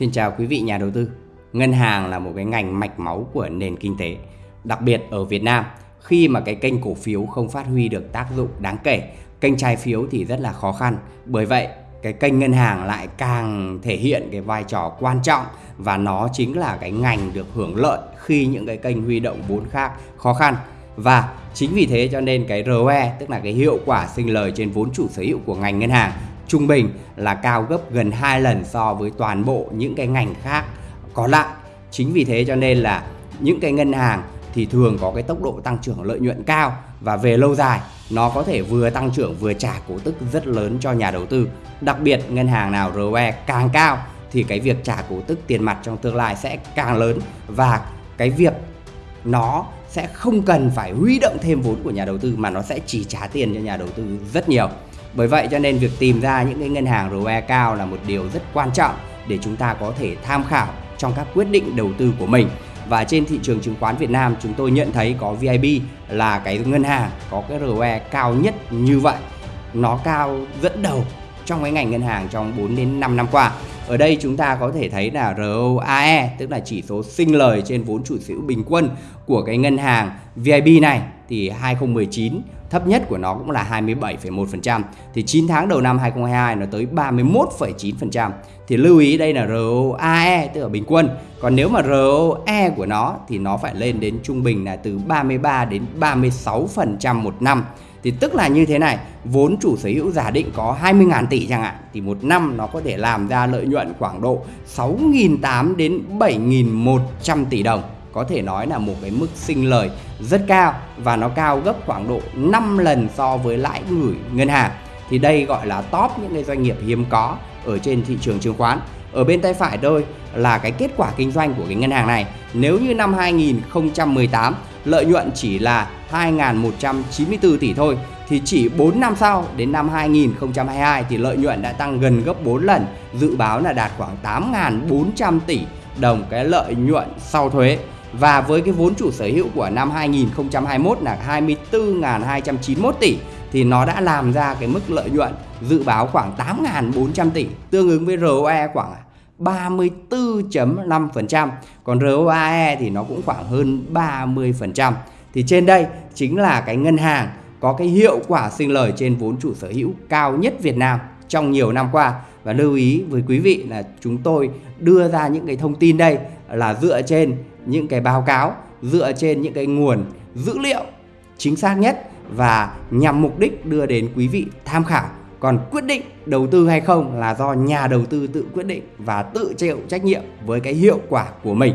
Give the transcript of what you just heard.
Xin chào quý vị nhà đầu tư. Ngân hàng là một cái ngành mạch máu của nền kinh tế. Đặc biệt ở Việt Nam, khi mà cái kênh cổ phiếu không phát huy được tác dụng đáng kể, kênh trái phiếu thì rất là khó khăn. Bởi vậy, cái kênh ngân hàng lại càng thể hiện cái vai trò quan trọng và nó chính là cái ngành được hưởng lợi khi những cái kênh huy động vốn khác khó khăn. Và chính vì thế cho nên cái ROE tức là cái hiệu quả sinh lời trên vốn chủ sở hữu của ngành ngân hàng trung bình là cao gấp gần 2 lần so với toàn bộ những cái ngành khác còn lại. Chính vì thế cho nên là những cái ngân hàng thì thường có cái tốc độ tăng trưởng lợi nhuận cao và về lâu dài, nó có thể vừa tăng trưởng vừa trả cổ tức rất lớn cho nhà đầu tư. Đặc biệt ngân hàng nào ROE càng cao thì cái việc trả cổ tức tiền mặt trong tương lai sẽ càng lớn và cái việc nó sẽ không cần phải huy động thêm vốn của nhà đầu tư mà nó sẽ chỉ trả tiền cho nhà đầu tư rất nhiều. Bởi vậy cho nên việc tìm ra những cái ngân hàng ROE cao là một điều rất quan trọng để chúng ta có thể tham khảo trong các quyết định đầu tư của mình. Và trên thị trường chứng khoán Việt Nam chúng tôi nhận thấy có VIB là cái ngân hàng có cái ROE cao nhất như vậy. Nó cao dẫn đầu trong cái ngành ngân hàng trong 4 đến 5 năm qua. Ở đây chúng ta có thể thấy là ROAE tức là chỉ số sinh lời trên vốn chủ sở hữu bình quân của cái ngân hàng VIB này thì 2019 thấp nhất của nó cũng là 27,1%. Thì 9 tháng đầu năm 2022 nó tới 31,9%. Thì lưu ý đây là ROAE tức là bình quân. Còn nếu mà ROE của nó thì nó phải lên đến trung bình là từ 33 đến 36% một năm. Thì tức là như thế này, vốn chủ sở hữu giả định có 20.000 tỷ chẳng hạn thì một năm nó có thể làm ra lợi nhuận khoảng độ 6.800 đến 7.100 tỷ đồng có thể nói là một cái mức sinh lời rất cao và nó cao gấp khoảng độ 5 lần so với lãi gửi ngân hàng. Thì đây gọi là top những cái doanh nghiệp hiếm có ở trên thị trường chứng khoán. Ở bên tay phải tôi là cái kết quả kinh doanh của cái ngân hàng này. Nếu như năm 2018 lợi nhuận chỉ là 2.194 tỷ thôi thì chỉ 4 năm sau đến năm 2022 thì lợi nhuận đã tăng gần gấp 4 lần, dự báo là đạt khoảng 8.400 tỷ đồng cái lợi nhuận sau thuế. Và với cái vốn chủ sở hữu của năm 2021 là 24.291 tỷ thì nó đã làm ra cái mức lợi nhuận dự báo khoảng 8.400 tỷ, tương ứng với ROE khoảng 34.5%, còn ROAE thì nó cũng khoảng hơn 30%. Thì trên đây chính là cái ngân hàng có cái hiệu quả sinh lời trên vốn chủ sở hữu cao nhất Việt Nam trong nhiều năm qua và lưu ý với quý vị là chúng tôi đưa ra những cái thông tin đây là dựa trên những cái báo cáo, dựa trên những cái nguồn dữ liệu chính xác nhất và nhằm mục đích đưa đến quý vị tham khảo. Còn quyết định đầu tư hay không là do nhà đầu tư tự quyết định và tự chịu trách nhiệm với cái hiệu quả của mình.